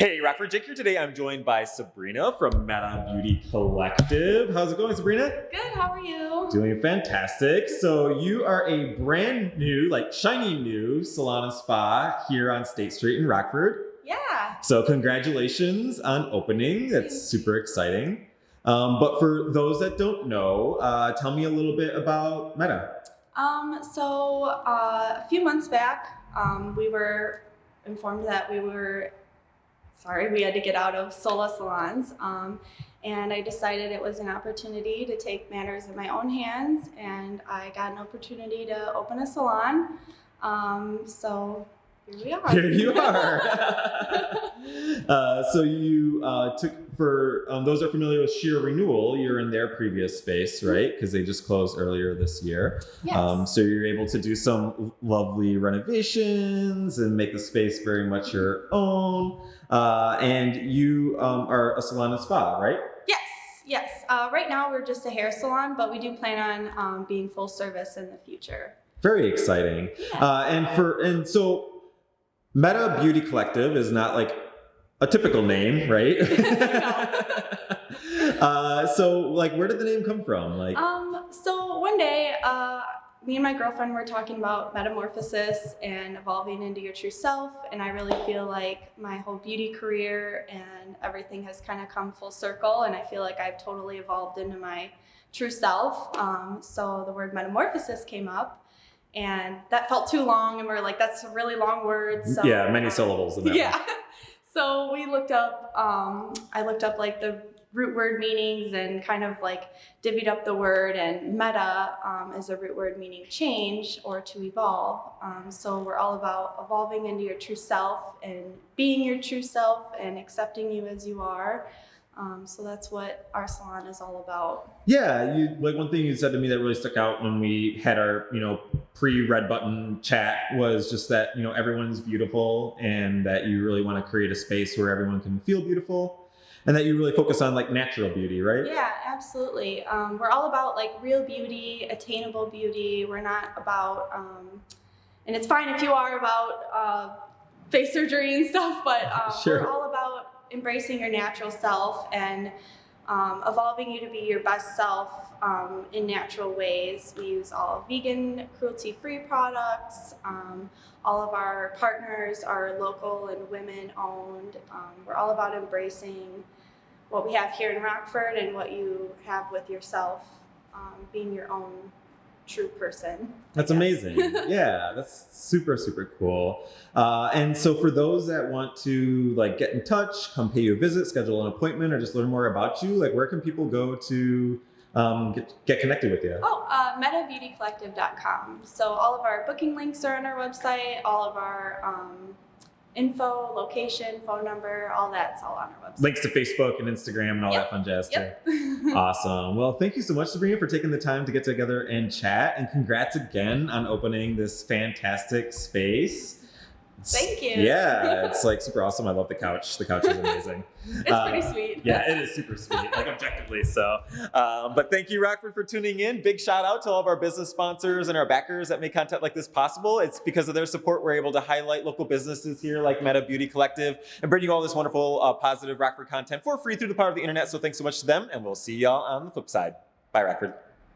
Hey, Rockford Jake here today. I'm joined by Sabrina from Meta Beauty Collective. How's it going, Sabrina? Good, how are you? Doing fantastic. So you are a brand new, like shiny new salon and spa here on State Street in Rockford. Yeah. So congratulations on opening. That's super exciting. Um, but for those that don't know, uh, tell me a little bit about Meta. Um, so uh, a few months back, um, we were informed that we were sorry, we had to get out of Sola salons. Um, and I decided it was an opportunity to take matters in my own hands, and I got an opportunity to open a salon. Um, so here we are. Here you are. uh, so you uh, took for um, those are familiar with Sheer Renewal. You're in their previous space, right? Because they just closed earlier this year. yes. Um, so you're able to do some lovely renovations and make the space very much your own. Uh, and you um, are a salon and spa, right? yes, yes. Uh, right now we're just a hair salon, but we do plan on um, being full service in the future. Very exciting. Yeah. Uh, and for and so Meta Beauty Collective is not like a typical name, right? uh, so like where did the name come from? Like Um, so one day, uh, me and my girlfriend were talking about metamorphosis and evolving into your true self, and I really feel like my whole beauty career and everything has kind of come full circle, and I feel like I've totally evolved into my true self. Um, so the word metamorphosis came up, and that felt too long, and we are like, that's a really long word. So yeah, many syllables in that. yeah. So we looked up, um, I looked up like the root word meanings and kind of like divvied up the word and meta um, is a root word meaning change or to evolve. Um, so we're all about evolving into your true self and being your true self and accepting you as you are. Um, so that's what our salon is all about. Yeah, you like one thing you said to me that really stuck out when we had our, you know, pre-red button chat was just that, you know, everyone's beautiful and that you really want to create a space where everyone can feel beautiful and that you really focus on like natural beauty, right? Yeah, absolutely. Um, we're all about like real beauty, attainable beauty. We're not about, um, and it's fine if you are about uh, face surgery and stuff, but um, Sure. we're all about embracing your natural self and um, evolving you to be your best self um, in natural ways. We use all vegan, cruelty-free products. Um, all of our partners are local and women-owned. Um, we're all about embracing what we have here in Rockford and what you have with yourself, um, being your own true person. That's amazing. yeah, that's super, super cool. Uh, and so for those that want to like get in touch, come pay you a visit, schedule an appointment, or just learn more about you, like where can people go to um, get, get connected with you? Oh, uh, metabeautycollective.com. So all of our booking links are on our website. All of our um, info, location, phone number, all that's all on our website. Links to Facebook and Instagram and all Yep. that fun jazz too. Awesome. Well, thank you so much, Sabrina, for taking the time to get together and chat. And congrats again on opening this fantastic space. It's- Thank you. Yeah, it's like super awesome. I love the couch. The couch is amazing. it's Uh, pretty sweet. yeah, it is super sweet, like objectively so. Um, but thank you, Rockford, for tuning in. Big shout out to all of our business sponsors and our backers that make content like this possible. It's because of their support we're able to highlight local businesses here like Meta Beauty Collective and bring you all this wonderful, uh, positive Rockford content for free through the power of the internet. So thanks so much to them, and we'll see y'all on the flip side. Bye, Rockford.